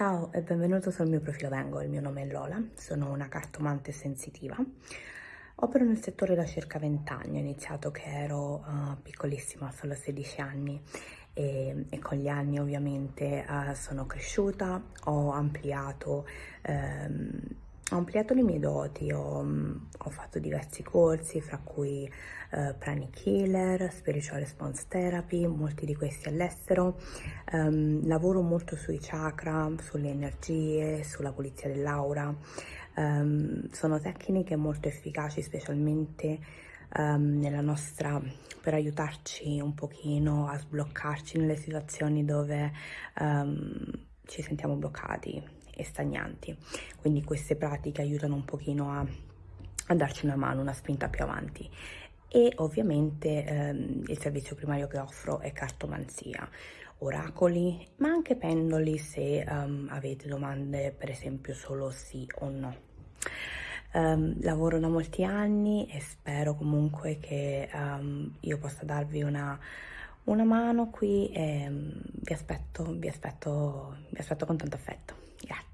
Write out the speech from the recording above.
Ciao e benvenuto sul mio profilo Vengo, il mio nome è Lola, sono una cartomante sensitiva. Opero nel settore da circa 20 anni, ho iniziato che ero uh, piccolissima, solo 16 anni e, e, con gli anni ovviamente uh, sono cresciuta, ho ampliato um, ho ampliato le mie doti, ho, mm, ho fatto diversi corsi, fra cui uh, Pranic Healer, Spiritual Response Therapy, molti di questi all'estero. Um, lavoro molto sui chakra, sulle energie, sulla pulizia dell'aura. Um, sono tecniche molto efficaci, specialmente um, nella nostra per aiutarci un pochino a sbloccarci nelle situazioni dove ci sentiamo bloccati e stagnanti. Quindi queste pratiche aiutano un pochino a, a darci una mano, una spinta più avanti. E ovviamente ehm, il servizio primario che offro è cartomanzia, oracoli, ma anche pendoli se um, avete domande, per esempio solo sì o no. Um, lavoro da molti anni e spero comunque che um, io possa darvi una, una mano qui e um, vi aspetto, vi aspetto, vi aspetto con tanto affetto. Grazie.